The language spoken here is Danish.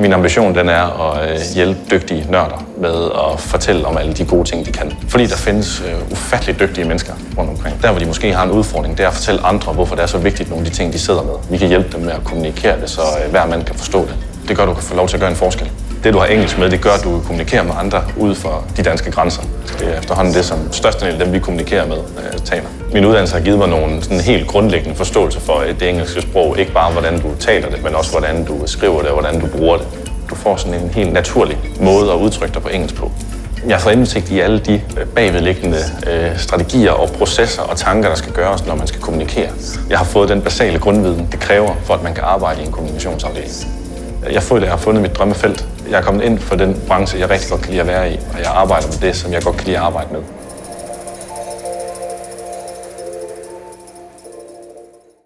Min ambition den er at øh, hjælpe dygtige nørder med at fortælle om alle de gode ting, de kan. Fordi der findes øh, ufattelig dygtige mennesker rundt omkring. Der, hvor de måske har en udfordring, det er at fortælle andre, hvorfor det er så vigtigt, nogle af de ting, de sidder med. Vi kan hjælpe dem med at kommunikere det, så øh, hver mand kan forstå det. Det gør, at du kan få lov til at gøre en forskel. Det, du har engelsk med, det gør, at du kommunikerer med andre ude for de danske grænser. Det er efterhånden det, som størstedelen af dem, vi kommunikerer med, øh, taler. Min uddannelse har givet mig nogle sådan helt grundlæggende forståelse for det engelske sprog. Ikke bare, hvordan du taler det, men også, hvordan du skriver det og hvordan du bruger det. Du får sådan en helt naturlig måde at udtrykke dig på engelsk på. Jeg får indsigt i alle de øh, bagvedliggende øh, strategier og processer og tanker, der skal gøres, når man skal kommunikere. Jeg har fået den basale grundviden, det kræver, for at man kan arbejde i en kommunikationsafdeling. Jeg føler, at jeg har fundet mit drømmefelt. Jeg er kommet ind for den branche, jeg rigtig godt kan lide at være i, og jeg arbejder med det, som jeg godt kan lide at arbejde med.